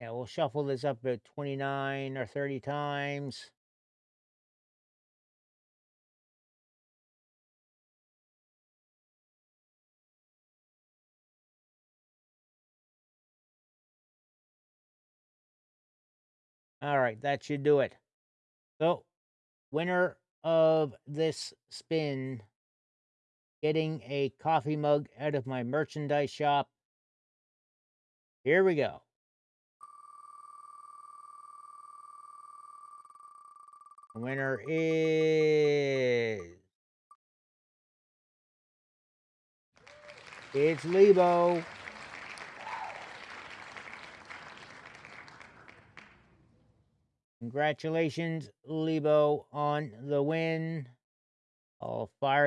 Yeah, we'll shuffle this up to 29 or 30 times. All right, that should do it. So, winner of this spin getting a coffee mug out of my merchandise shop. Here we go. Winner is. It's Lebo. Congratulations, Lebo, on the win. I'll fire